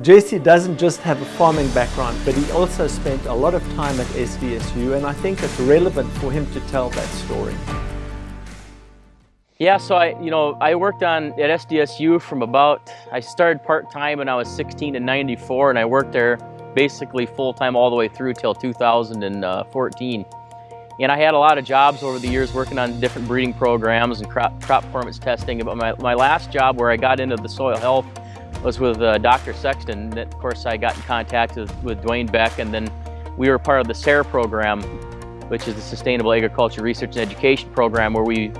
Jesse doesn't just have a farming background, but he also spent a lot of time at SDSU, and I think it's relevant for him to tell that story. Yeah, so I, you know, I worked on at SDSU from about, I started part-time when I was 16 to 94, and I worked there basically full-time all the way through till 2014. Uh, and I had a lot of jobs over the years working on different breeding programs and crop, crop performance testing. But my, my last job where I got into the soil health was with uh, Dr. Sexton. Of course, I got in contact with, with Dwayne Beck, and then we were part of the SARE program, which is the Sustainable Agriculture Research and Education Program, where we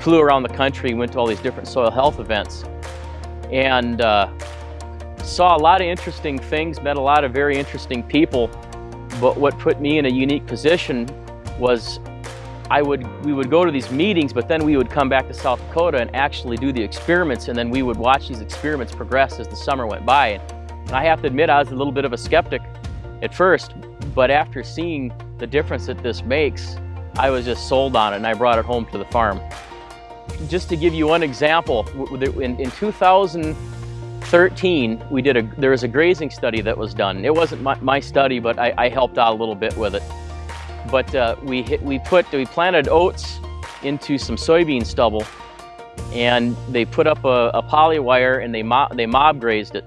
flew around the country, went to all these different soil health events, and uh, saw a lot of interesting things, met a lot of very interesting people. But what put me in a unique position was I would, we would go to these meetings, but then we would come back to South Dakota and actually do the experiments, and then we would watch these experiments progress as the summer went by. And I have to admit, I was a little bit of a skeptic at first, but after seeing the difference that this makes, I was just sold on it, and I brought it home to the farm. Just to give you one example, in, in 2013, we did a, there was a grazing study that was done. It wasn't my, my study, but I, I helped out a little bit with it. But uh, we, hit, we, put, we planted oats into some soybean stubble and they put up a, a poly wire and they, they mob grazed it.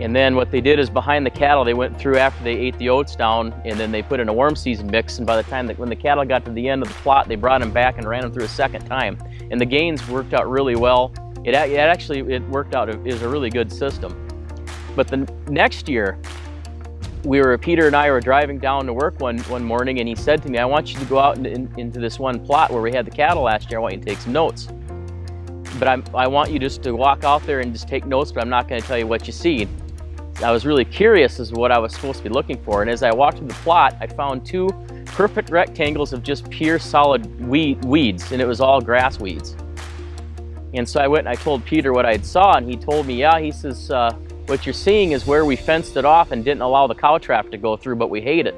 And then what they did is behind the cattle, they went through after they ate the oats down and then they put in a warm season mix. And by the time that when the cattle got to the end of the plot, they brought them back and ran them through a second time. And the gains worked out really well. It, it actually, it worked out, was a really good system. But the next year, we were, Peter and I were driving down to work one, one morning and he said to me, I want you to go out in, in, into this one plot where we had the cattle last year. I want you to take some notes. But I'm, I want you just to walk out there and just take notes, but I'm not going to tell you what you see. I was really curious as to what I was supposed to be looking for. And as I walked through the plot, I found two perfect rectangles of just pure solid weed, weeds, and it was all grass weeds. And so I went and I told Peter what I saw, and he told me, yeah, he says, uh, what you're seeing is where we fenced it off and didn't allow the cow traffic to go through, but we hate it.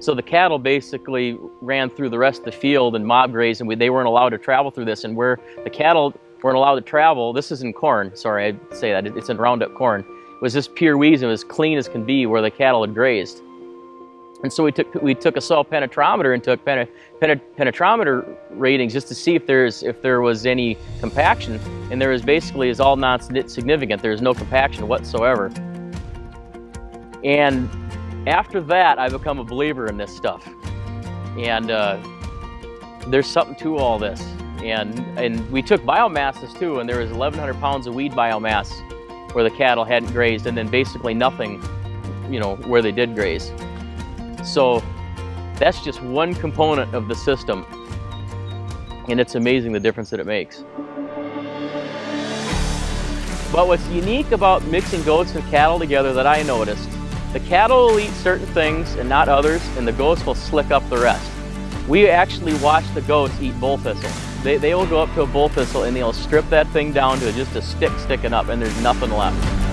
So the cattle basically ran through the rest of the field and mob grazed, and we, they weren't allowed to travel through this. And where the cattle weren't allowed to travel, this is in corn, sorry, I say that, it's in Roundup corn, it was just pure weeds and it was clean as can be where the cattle had grazed. And so we took we took a soil penetrometer and took pen, pen, penetrometer ratings just to see if there's if there was any compaction, and there was basically is all non-significant. There's no compaction whatsoever. And after that, I become a believer in this stuff, and uh, there's something to all this. And and we took biomasses too, and there was 1,100 pounds of weed biomass where the cattle hadn't grazed, and then basically nothing, you know, where they did graze. So that's just one component of the system and it's amazing the difference that it makes. But what's unique about mixing goats and cattle together that I noticed, the cattle will eat certain things and not others, and the goats will slick up the rest. We actually watch the goats eat bull thistle. They, they will go up to a bull thistle and they'll strip that thing down to just a stick sticking up and there's nothing left.